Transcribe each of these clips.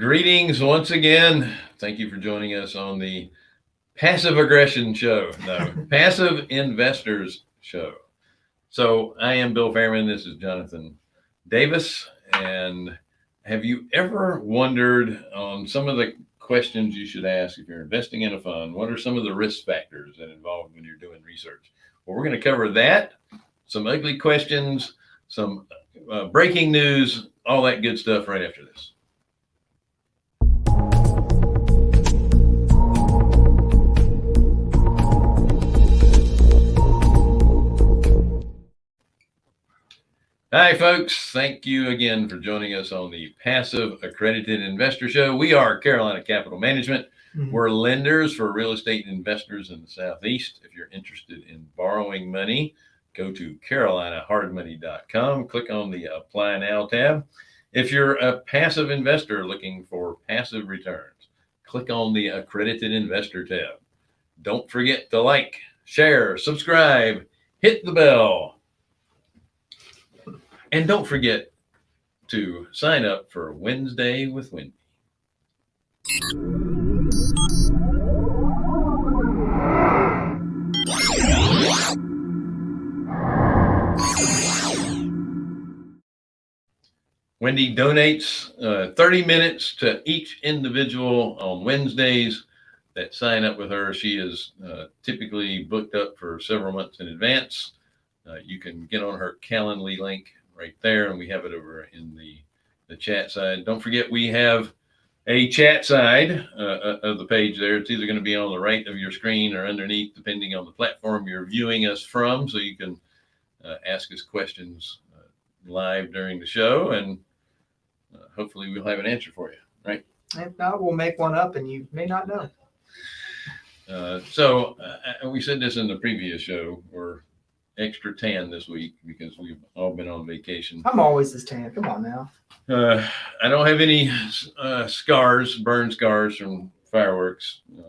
Greetings once again. Thank you for joining us on the Passive Aggression Show, no, Passive Investors Show. So I am Bill Fairman. This is Jonathan Davis. And have you ever wondered on some of the questions you should ask if you're investing in a fund? What are some of the risk factors that involved when you're doing research? Well, we're going to cover that, some ugly questions, some uh, breaking news, all that good stuff right after this. Hi, folks. Thank you again for joining us on the Passive Accredited Investor Show. We are Carolina Capital Management. Mm -hmm. We're lenders for real estate investors in the Southeast. If you're interested in borrowing money, go to carolinahardmoney.com, click on the Apply Now tab. If you're a passive investor looking for passive returns, click on the Accredited Investor tab. Don't forget to like, share, subscribe, hit the bell and don't forget to sign up for Wednesday with Wendy. Wendy donates uh, 30 minutes to each individual on Wednesdays that sign up with her. She is uh, typically booked up for several months in advance. Uh, you can get on her Calendly link right there. And we have it over in the, the chat side. Don't forget, we have a chat side uh, uh of the page there. It's either going to be on the right of your screen or underneath, depending on the platform you're viewing us from. So you can uh, ask us questions uh, live during the show and uh, hopefully we'll have an answer for you, right? If not, we'll make one up and you may not know. Uh, so we said this in the previous show, or extra tan this week because we've all been on vacation. I'm always this tan. Come on now. Uh, I don't have any uh, scars, burn scars from fireworks uh,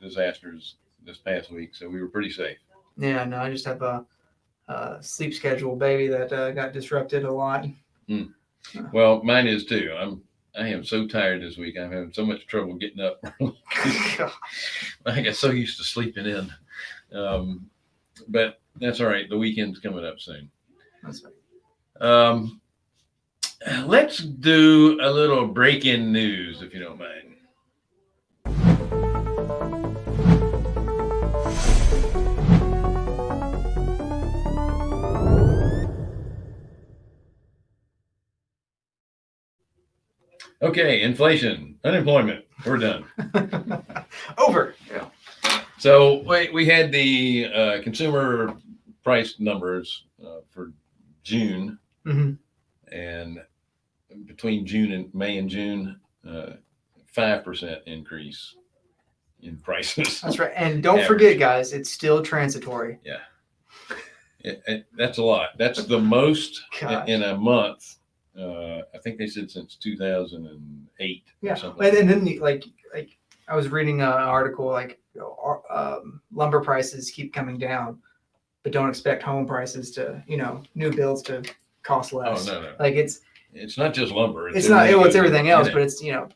disasters this past week, so we were pretty safe. Yeah, no, I just have a, a sleep schedule, baby, that uh, got disrupted a lot. Mm. Well, mine is too. I'm I am so tired this week. I'm having so much trouble getting up. I got so used to sleeping in. Um, but that's all right. The weekend's coming up soon. That's right. Um, let's do a little break-in news, if you don't mind. Okay, inflation, unemployment, we're done. Over. Yeah. So we, we had the uh, consumer price numbers uh, for June, mm-hmm. and between June and May and June, uh, five uh, percent increase in prices. That's right, and don't Average. forget, guys, it's still transitory. Yeah, it, it, that's a lot. That's the most Gosh. in a month. Uh, I think they said since 2008. Yeah, and, and then like like I was reading an article like you know, um, lumber prices keep coming down but don't expect home prices to, you know, new builds to cost less. Oh, no, no. Like it's, it's not just lumber. It's, it's not, it's everything else, but it's, you know,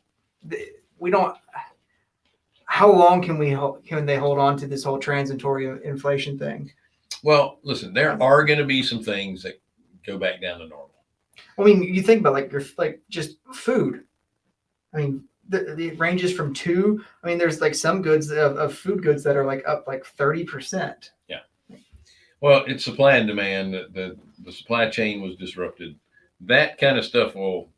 we don't, how long can we, can they hold on to this whole transitory inflation thing? Well, listen, there are going to be some things that go back down to normal. I mean, you think about like your, like just food. I mean, the, the ranges from two. I mean, there's like some goods of, of food goods that are like up like 30%. Yeah. Well, it's supply and demand. The, the, the supply chain was disrupted. That kind of stuff will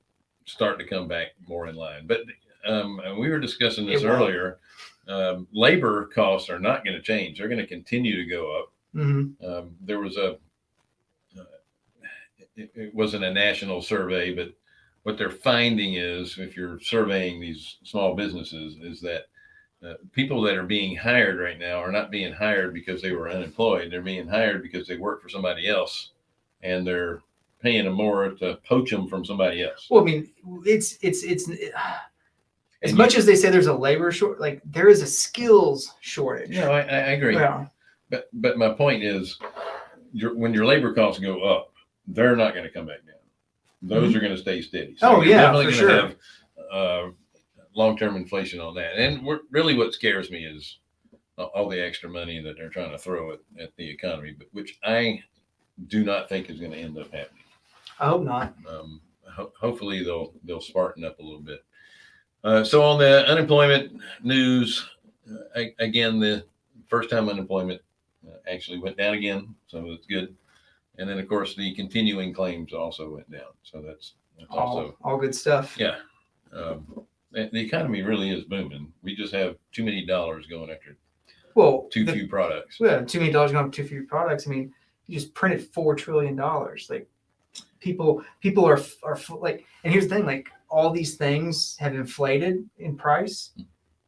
start to come back more in line. But um, we were discussing this earlier. Um, labor costs are not going to change. They're going to continue to go up. Mm-hmm. Um, there was a, uh, it, it, wasn't a national survey, but what they're finding is if you're surveying these small businesses is that uh, people that are being hired right now are not being hired because they were unemployed. They're being hired because they work for somebody else and they're paying them more to poach them from somebody else. Well, I mean, it's, it's, it's, uh, as and much you, as they say there's a labor short, like there is a skills shortage. No, I, I agree. Yeah. But, but my point is your, when your labor costs go up, they're not going to come back down. Those mm -hmm. are going to stay steady. So oh yeah, for sure. Have, uh, long-term inflation on that. And we're, really what scares me is all- all the extra money that they're trying to throw at, at the economy, but which I do not think is going to end up happening. I hope not. Um, ho- hopefully they'll, they'll spartan up a little bit. Uh, so on the unemployment news, uh, a- again, the first time unemployment uh, actually went down again. So that's good. And then of course the continuing claims also went down. So that's, that's also All, all good stuff. yeah. Um, the, economy really is booming. We just have too many dollars going after Well, too the- few products. Yeah, too many dollars going up too few products. I mean, you just printed four trillion dollars. Like people, people are are like, and here's the thing: like all these things have inflated in price,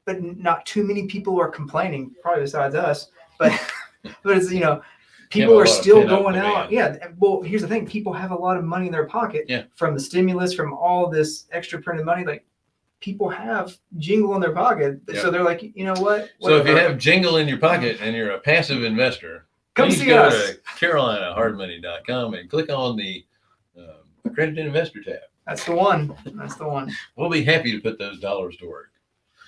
but not too many people are complaining. Probably besides us, but but it's you know. People are still going out. Yeah. Well, here's the thing: people have a lot of money in their pocket Yeah. from the stimulus, from all this extra printed money. Like people have jingle in their pocket, so they're like, you know what? So if you have jingle in your pocket and you're a passive investor, come see go us. to carolinahardmoney.com and click on the um, accredited investor tab. That's the one. That's the one. We'll be happy to put those dollars to work.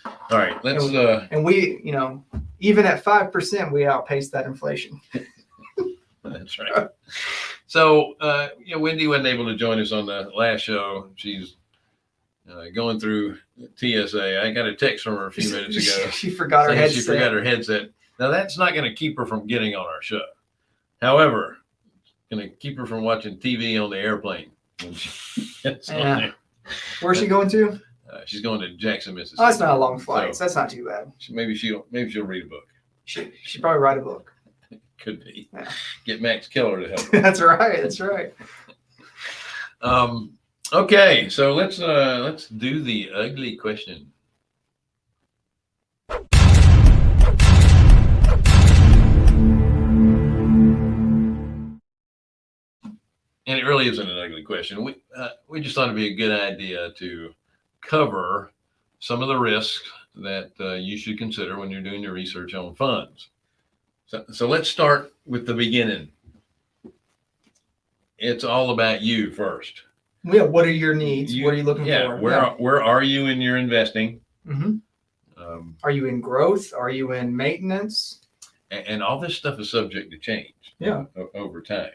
All right, let's. Uh, And we, you know, even at five percent, we outpace that inflation. that's right. So, uh, you know, Wendy wasn't able to join us on the last show. She's uh, going through TSA. I got a text from her a few minutes ago. She forgot her headset. She forgot her headset. Now that's not going to keep her from getting on our show. However, going to keep her from watching TV on the airplane. When she gets Yeah. Where's she going to? Uh, she's going to Jackson, Mississippi. Oh, that's not a long flight. So- So that's not too bad. She- maybe she'll maybe she'll read a book. She she probably write a book. Could be. Yeah. Get Max Keller to help. that's right. That's right. Um, okay, so let's uh, let's do the ugly question. And it really isn't an ugly question. We uh, we just thought it'd be a good idea to cover some of the risks that uh, you should consider when you're doing your research on funds. So, so let's start with the beginning. It's all about you first. Yeah. What are your needs? You- what are you looking yeah, for? Where where are you in your investing? hmm Um, Are you in growth? Are you in maintenance? and, and all this stuff is subject to change. Yeah. over time.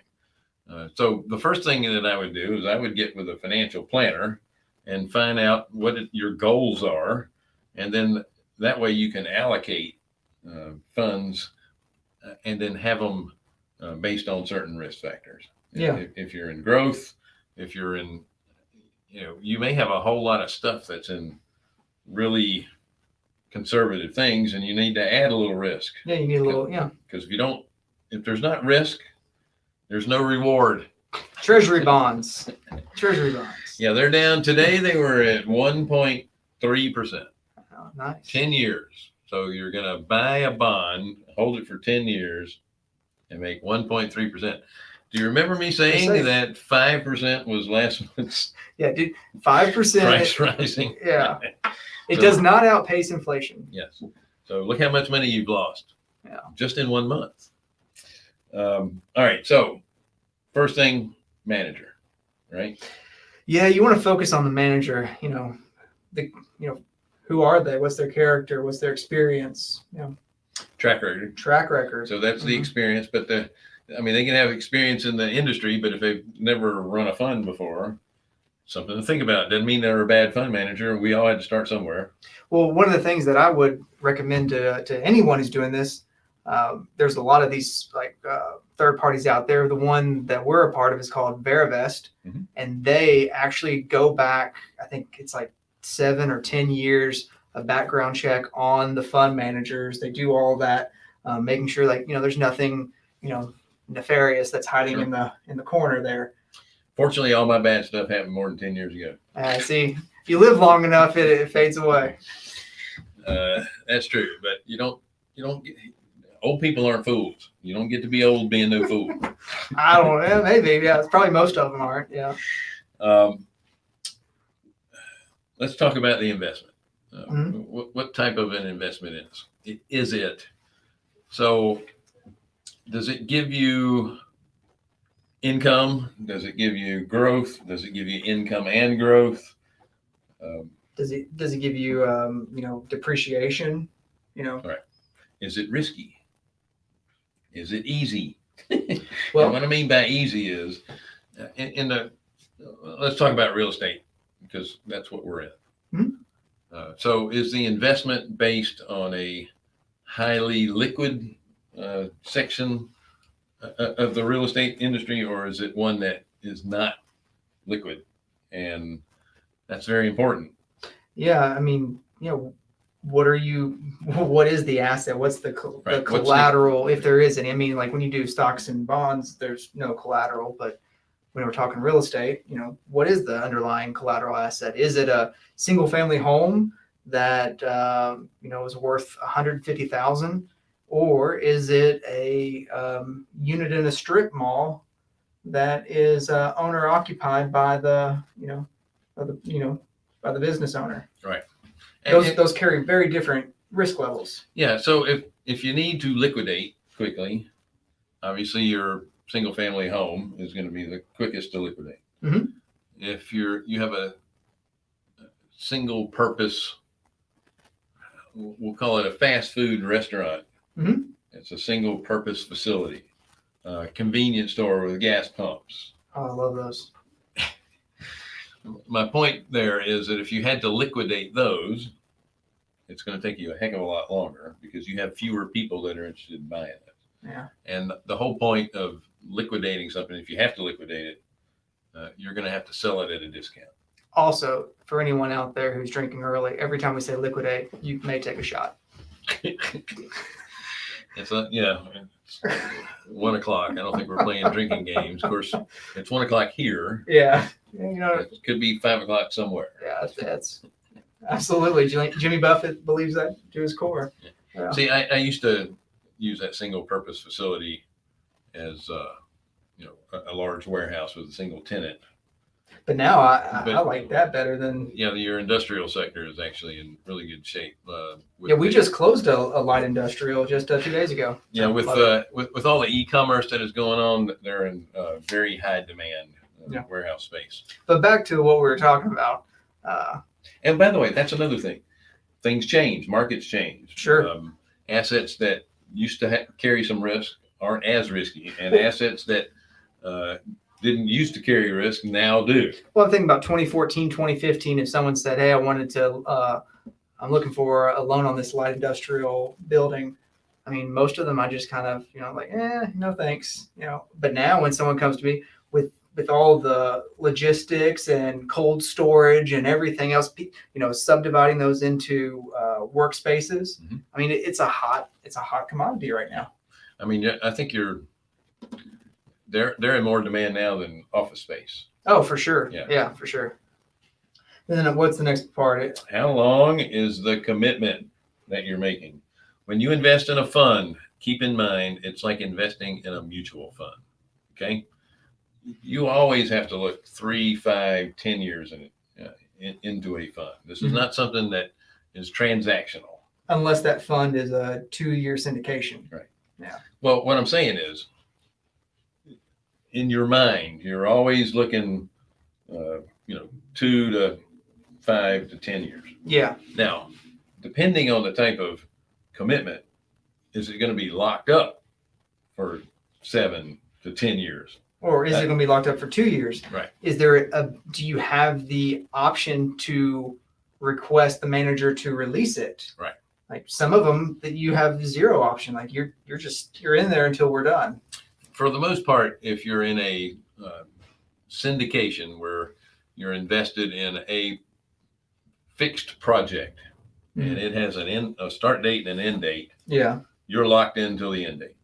Uh, so the first thing that I would do is I would get with a financial planner and find out what it- your goals are, and then that way you can allocate uh, funds uh, and then have them uh, based on certain risk factors. Yeah. If, if you're in growth, if you're in, you know, you may have a whole lot of stuff that's in really conservative things, and you need to add a little risk Yeah. You need a little. Yeah. because if you don't, if there's not risk, there's no reward. Treasury bonds. Treasury bonds. Yeah, they're down today. They were at 1.3 percent, Oh, nice. 10 years. So you're gonna buy a bond, hold it for 10 years, and make 1.3 percent. Do you remember me saying safe. that five percent was last month's Yeah, dude. Five percent. price rising? Yeah. It So- does not outpace inflation. Yes. So look how much money you've lost. Yeah. Just in one month. Um, all right. So first thing, manager, right? Yeah, you want to focus on the manager. You know, the you know, who are they? What's their character? What's their experience? You know, Track record. track record. So that's the Mhm. experience, but the, I mean, they can have experience in the industry, but if they've never run a fund before, something to think about. Doesn't mean they're a bad fund manager. We all had to start somewhere. Well, one of the things that I would recommend to, to anyone who's doing this, um, there's a lot of these like uh, third parties out there. The one that we're a part of is called Verivest, Mhm. and they actually go back. I think it's like seven or ten years of background check on the fund managers. They do all that, um, making sure like you know there's nothing you know nefarious that's hiding in the in the corner there. Fortunately, all my bad stuff happened more than 10 years ago. Uh, see, if you live long enough, it, it fades away. Uh, that's true, but you don't, you don't get, old people aren't fools. You don't get to be old being no fool. I don't know. Maybe. Yeah. It's probably most of them aren't. Yeah. Um, let's talk about the investment. Uh, Mhm. what, what type of an investment is it? Is it? So, does it give you income? Does it give you growth? Does it give you income and growth? Um, Does it does it give you um, you know depreciation? You know, Right. Is it risky? Is it easy? Well, well, what I mean by easy is uh, in, in the, let's talk about real estate because that's what we're in. Mhm. Uh, so is the investment based on a highly liquid uh, section uh, of the real estate industry or is it one that is not liquid? And that's very important. yeah. I mean, you know, what are you? What is the asset? What's the, co- the Right, what's the- collateral, if there is any? I mean, like when you do stocks and bonds, there's no collateral, but when we're talking real estate, you know, what is the underlying collateral asset? Is it a single family home that um, you know is worth 150,000 or is it a um, unit in a strip mall that is uh, owner occupied by the you know by the you know by the business owner? And Those it- those carry very different risk levels. Yeah, so if if you need to liquidate quickly, obviously your single family home is going to be the quickest to liquidate. Mhm. If you're you have a single purpose, we'll call it a fast food restaurant. Mhm. It's a single purpose facility, uh, convenience store with gas pumps. Oh, I love those. My point there is that if you had to liquidate those, it's going to take you a heck of a lot longer because you have fewer people that are interested in buying it. Yeah. And the whole point of liquidating something, if you have to liquidate it, uh, you're going to have to sell it at a discount. Also, for anyone out there who's drinking early, every time we say liquidate, you may take a shot. It's a, yeah, it's one o'clock. I don't think we're playing drinking games. Of course, it's one o'clock here. Yeah. You know, It could be five o'clock somewhere. yeah, that's, absolutely. Jimmy, Jimmy Buffett believes that to his core. Yeah. See, I, I used to use that single purpose facility as, uh, you know, a, a large warehouse with a single tenant. But now I, I, I like that better than. Yeah, your industrial sector is actually in really good shape. Uh, Yeah, we the- just closed a, a light industrial just uh, two days ago. Yeah, with uh, with with all the e-commerce that is going on, they're in uh, very high demand uh, Yeah. warehouse space. But back to what we were talking about. Uh, And by the way, that's another thing. Things change, markets change. Sure. Um, assets that used to ha- carry some risk aren't as risky, and assets that uh, didn't used to carry risk now do. Well, I'm thinking about 2014, 2015. If someone said, "Hey, I wanted to, uh, I'm looking for a loan on this light industrial building," I mean, most of them I just kind of, you know, like, eh, no thanks, you know. But now, when someone comes to me with with all the logistics and cold storage and everything else, you know, subdividing those into uh, workspaces, Mhm. I mean, it, it's a hot, it's a hot commodity right now. I mean, I think you're they're they're in more demand now than office space. Oh, for sure. Yeah. yeah for sure. And then what's the next part? How long is the commitment that you're making? When you invest in a fund, keep in mind it's like investing in a mutual fund. Okay. You always have to look three, five, ten years in, uh, in, into a fund. This is Mhm. not something that is transactional. Unless that fund is a two-year syndication. Well, what I'm saying is, in your mind, you're always looking, uh, you know, two to five to ten years. Yeah. Now, depending on the type of commitment, is it going to be locked up for seven to 10 years? Or is it going to be locked up for two years? Right. Is there a, do you have the option to request the manager to release it? Right. Like some of them that you have zero option, like you're, you're just, you're in there until we're done. For the most part, if you're in a uh, syndication where you're invested in a fixed project and it has an end, a start date and an end date, Yeah. you're locked in till the end date.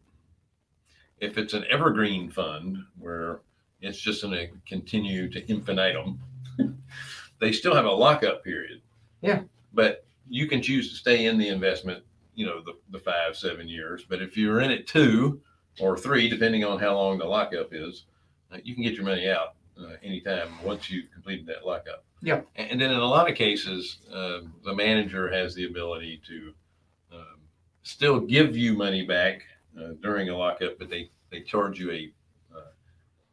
If it's an evergreen fund where it's just going to continue to infinitum, they still have a lockup period. Yeah. But you can choose to stay in the investment, you know, the, the five, seven years. But if you're in it two or three, depending on how long the lockup is, uh, you can get your money out uh, anytime once you've completed that lockup. Yeah. And then in a lot of cases, uh, the manager has the ability to um, still give you money back uh, during a lockup, but they, they charge you a uh,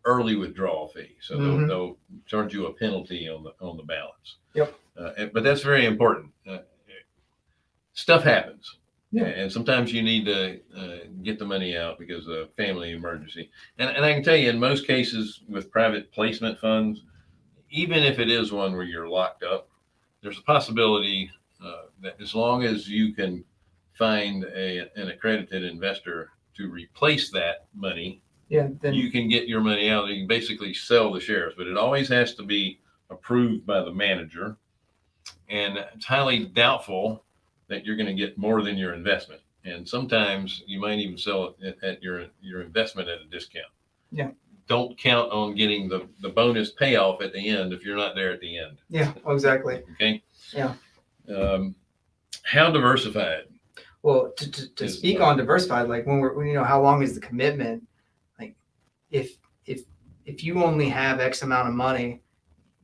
early withdrawal fee. So Mhm. they'll, they'll charge you a penalty on the on the balance. Yep. Uh, but that's very important. Uh, stuff happens. Yeah. And sometimes you need to uh, get the money out because of a family emergency. And, and I can tell you, in most cases with private placement funds, even if it is one where you're locked up, there's a possibility uh, that as long as you can find a, an accredited investor to replace that money, Yeah. Then you can get your money out. You can basically sell the shares, but it always has to be approved by the manager. And it's highly doubtful that you're going to get more than your investment. And sometimes you might even sell it at, at your your investment at a discount. Yeah. Don't count on getting the, the bonus payoff at the end if you're not there at the end. yeah, exactly. Okay. Yeah. Um, how diversified? Well, to, to, to Is speak on diversified, like when we're, when, you know, how long is the commitment? Like, if if if you only have X amount of money,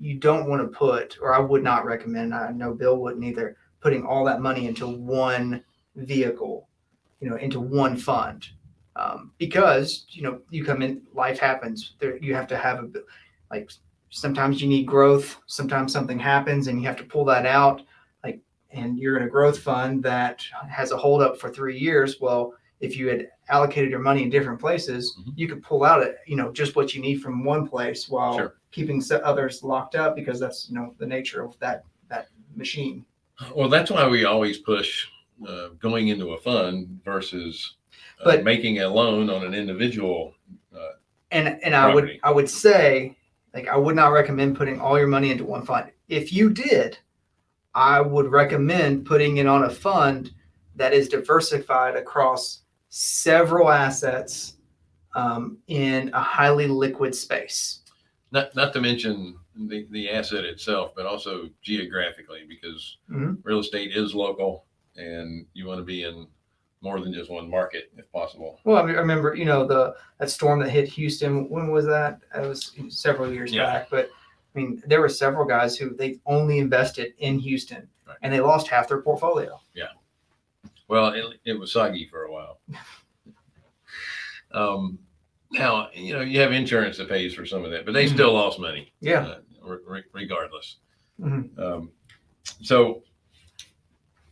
you don't want to put, or I would not recommend. I know Bill wouldn't either. Putting all that money into one vehicle, you know, into one fund, um, because you know you come in, life happens. There, you have to have a like sometimes you need growth. Sometimes something happens and you have to pull that out Like, and you're in a growth fund that has a holdup for three years, well, if you had allocated your money in different places, Mhm. you could pull out it, you know, just what you need from one place while Sure. keeping others locked up because that's you know the nature of that that machine. Well, that's why we always push uh, going into a fund versus uh, But- making a loan on an individual. Uh, And and I would Property. I would say like I would not recommend putting all your money into one fund. If you did, I would recommend putting it on a fund that is diversified across several assets um, in a highly liquid space. not not to mention the, the asset itself, but also geographically, because Mhm. real estate is local, and you want to be in more than just one market if possible. Well, I mean, I remember, you know, the that storm that hit Houston. When was that? It was several years Yeah. back. But I mean, there were several guys who they only invested in Houston, Right. and they lost half their portfolio. Yeah. Well, it, it was soggy for a while. um, now you know you have insurance that pays for some of that, but they Mhm. still lost money. Yeah. uh, re- re- regardless. Mhm. Um, so,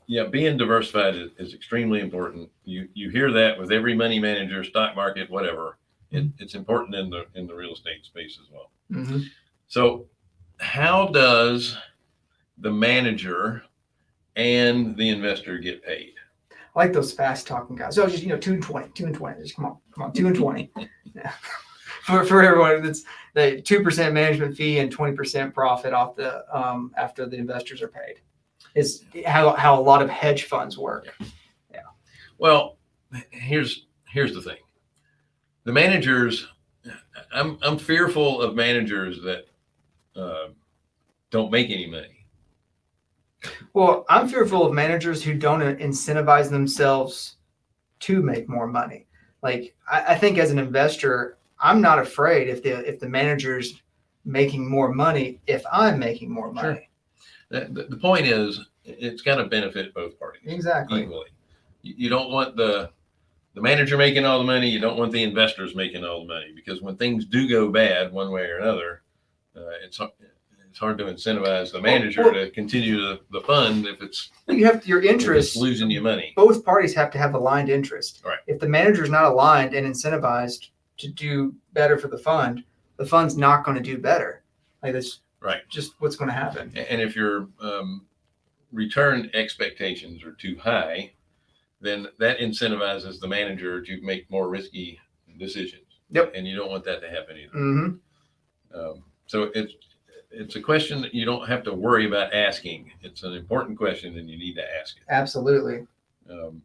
yeah, being diversified is, is extremely important. You you hear that with every money manager, stock market, whatever. It, it's important in the in the real estate space as well. hmm So, how does the manager and the investor get paid? I like those fast talking guys. So just you know, two and twenty, two and twenty. Just come on, come on, two and twenty. Yeah. For for everyone, that's the two percent management fee and twenty percent profit off the um after the investors are paid. Is how how a lot of hedge funds work. Yeah. Well, here's here's the thing. The managers, I'm I'm fearful of managers that uh, don't make any money. Well, I'm fearful of managers who don't incentivize themselves to make more money. Like I, I think as an investor, I'm not afraid if the if the manager's making more money if I'm making more money. The, the, the point is, it's going to benefit both parties Exactly. equally. You, you don't want the the manager making all the money. You don't want the investors making all the money because when things do go bad one way or another, uh, it's it's hard to incentivize the manager well- to continue the, the fund if it's, You have your interest. losing you money. Both parties have to have aligned interest. Right. If the manager's not aligned and incentivized to do better for the fund, the fund's not going to do better. Like that's Right. just what's going to happen. And if your um, return expectations are too high, then that incentivizes the manager to make more risky decisions. Yep. And you don't want that to happen either. hmm Um, so it's it's a question that you don't have to worry about asking. It's an important question, and you need to ask it. Absolutely. Um,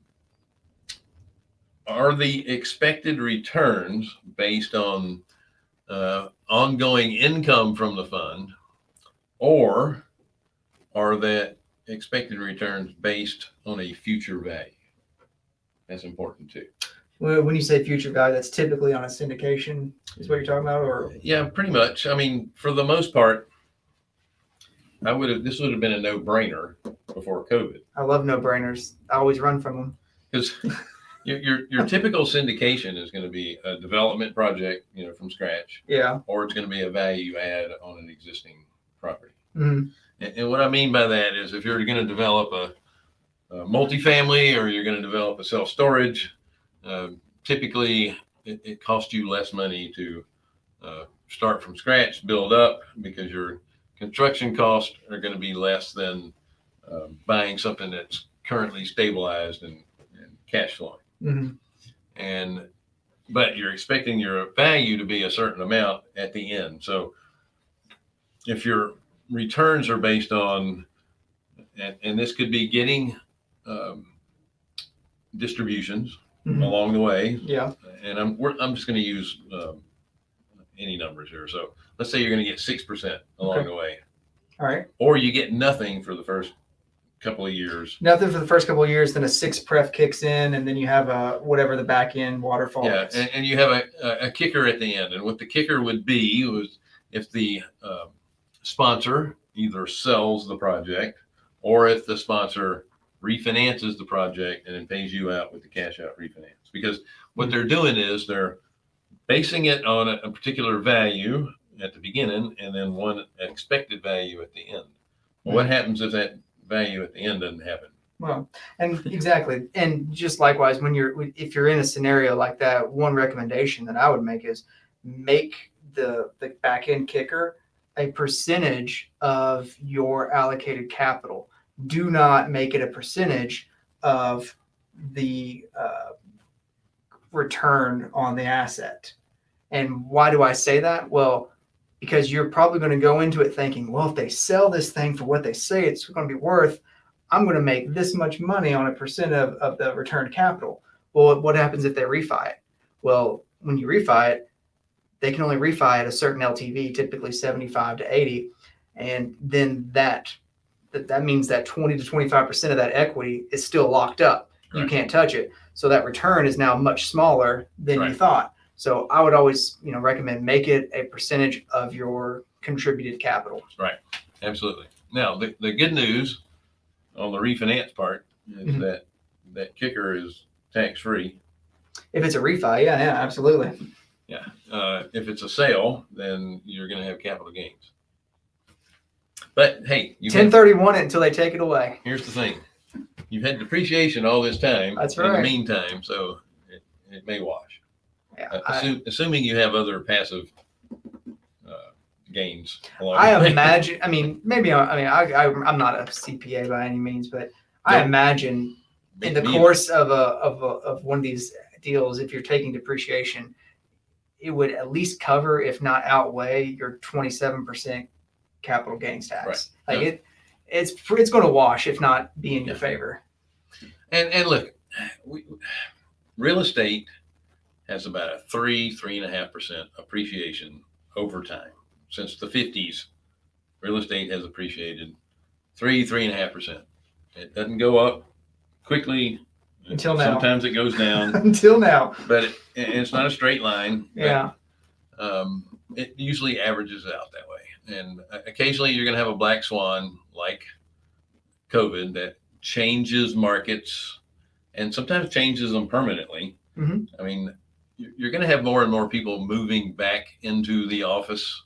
are the expected returns based on uh, ongoing income from the fund, or are the expected returns based on a future value? That's important too. When when you say future value, that's typically on a syndication, is what you're talking about, or Yeah, pretty much. I mean, for the most part, I would have. This would have been a no-brainer before COVID. I love no brainers. I always run from them. because your, your your typical syndication is going to be a development project, you know, from scratch, Yeah. or it's going to be a value add on an existing property. Mhm. And, and what I mean by that is if you're going to develop a, a multifamily or you're going to develop a self storage, uh, typically it, it costs you less money to uh, start from scratch, build up because your construction costs are going to be less than uh, buying something that's currently stabilized and, and cash flowing. Mhm. And but you're expecting your value to be a certain amount at the end. So if your returns are based on, and, and this could be getting um, distributions Mhm. along the way, Yeah. and I'm we're, I'm just going to use um, any numbers here. So let's say you're going to get six percent along Okay. the way, All right. or you get nothing for the first couple of years. Nothing for the first couple of years, then a six pref kicks in, and then you have a whatever the back end waterfall. Yeah, is. and, and you have a, a- kicker at the end, and what the kicker would be was if the um sponsor either sells the project or if the sponsor refinances the project and then pays you out with the cash out refinance. Because what they're doing is they're basing it on a, a particular value at the beginning and then one expected value at the end. Well, what happens if that value at the end doesn't happen? Well, and exactly, and just likewise, when you're if you're in a scenario like that, one recommendation that I would make is make the the back end kicker a percentage of your allocated capital. Do not make it a percentage of the uh, return on the asset. And why do I say that? Well, because you're probably going to go into it thinking, well, if they sell this thing for what they say it's going to be worth, I'm going to make this much money on a percent of, of the returned capital. Well, what happens if they refi it? Well, when you refi it, they can only refi at a certain LTV, typically 75 to 80. And then that that, that means that 20 to 25% of that equity is still locked up. You can't touch it. So that return is now much smaller than you thought. So I would always, you know, recommend make it a percentage of your contributed capital. Right. Absolutely. Now, the, the good news on the refinance part is Mhm. that that kicker is tax free. If it's a refi, yeah, yeah, absolutely. Uh, if it's a sale, then you're going to have capital gains. But hey, you Ten thirty one it until they take it away. here's the thing: you've had depreciation all this time. That's In the meantime, so it, it may wash. Yeah, Uh, I, assume, assuming you have other passive uh, gains. Along I way. imagine. I mean, maybe. I, I mean, I, I, I'm not a CPA by any means, but I imagine in the Me course of a of a, of one of these deals, if you're taking depreciation, it would at least cover, if not outweigh, your 27 percent capital gains tax. Right. Like it, it's it's going to wash, if not be in your Yeah. favor. And and look, we, real estate has about a three three and a half percent appreciation over time since the fifties. Real estate has appreciated three three and a half percent. It doesn't go up quickly. Until now. Sometimes it goes down, Until now, but it, it's not a straight line. but, yeah, um, it usually averages out that way. And occasionally you're going to have a black swan like COVID that changes markets and sometimes changes them permanently. Mhm. I mean, you're going to have more and more people moving back into the office,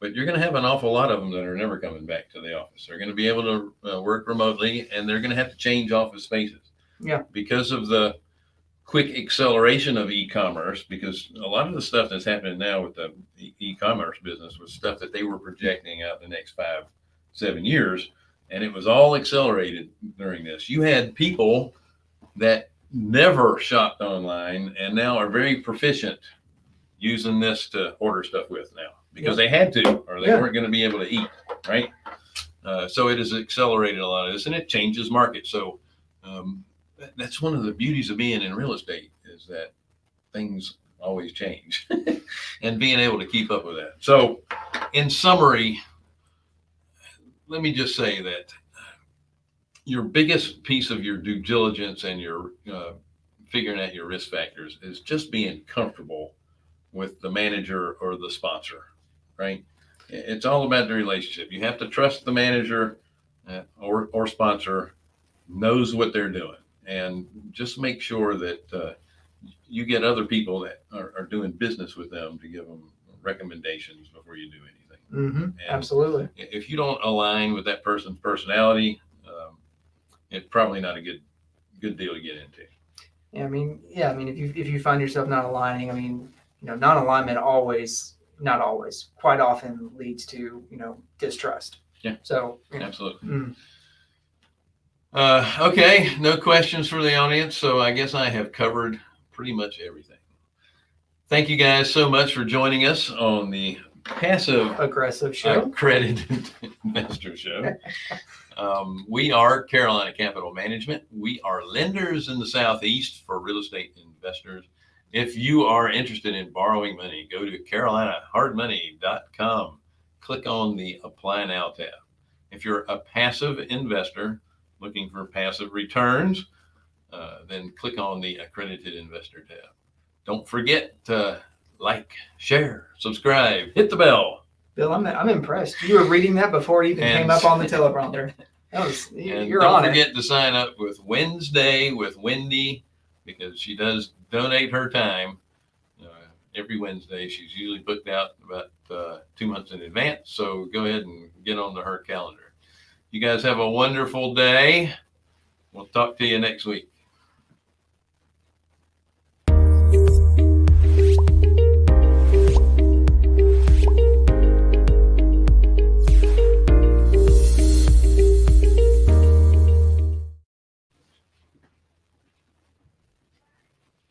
but you're going to have an awful lot of them that are never coming back to the office. They're going to be able to uh, work remotely and they're going to have to change office spaces. Yeah. Because of the quick acceleration of e-commerce because a lot of the stuff that's happening now with the e-commerce business was stuff that they were projecting out the next five seven years and it was all accelerated during this you had people that never shopped online and now are very proficient using this to order stuff with now because they had to or they Yeah. weren't going to be able to eat right uh, so it has accelerated a lot of this and it changes markets so um, that- that's one of the beauties of being in real estate is that things always change and being able to keep up with that. So, in summary, let me just say that your biggest piece of your due diligence and your uh, figuring out your risk factors is just being comfortable with the manager or the sponsor, right? It's all about the relationship. You have to trust the manager uh, or, or sponsor knows what they're doing and just make sure that uh, you get other people that are, are doing business with them to give them recommendations before you do anything. hmm Absolutely. If you don't align with that person's personality, it's probably not a good good deal to get into. Yeah, I mean, yeah, I mean, if you if you find yourself not aligning, I mean, you know, non-alignment always, not always, quite often leads to you know distrust. Yeah. So you know, Absolutely. mm, Uh, okay, no questions for the audience, so I guess I have covered pretty much everything. Thank you guys so much for joining us on the passive aggressive show. accredited investor show. Um, we are Carolina Capital Management. We are lenders in the Southeast for real estate investors. If you are interested in borrowing money, go to carolinahardmoney.com. Click on the Apply Now tab. If you're a passive investor looking for passive returns, uh, then click on the Accredited Investor tab. Don't forget to like, share, subscribe, hit the bell. Bill, I'm I'm impressed. You were reading that before it even And- came up on the teleprompter. That was you're don't on it. forget to sign up with Wednesday with Wendy because she does donate her time uh, every Wednesday. She's usually booked out about uh, two months in advance. So go ahead and get onto her calendar. You guys have a wonderful day. We'll talk to you next week.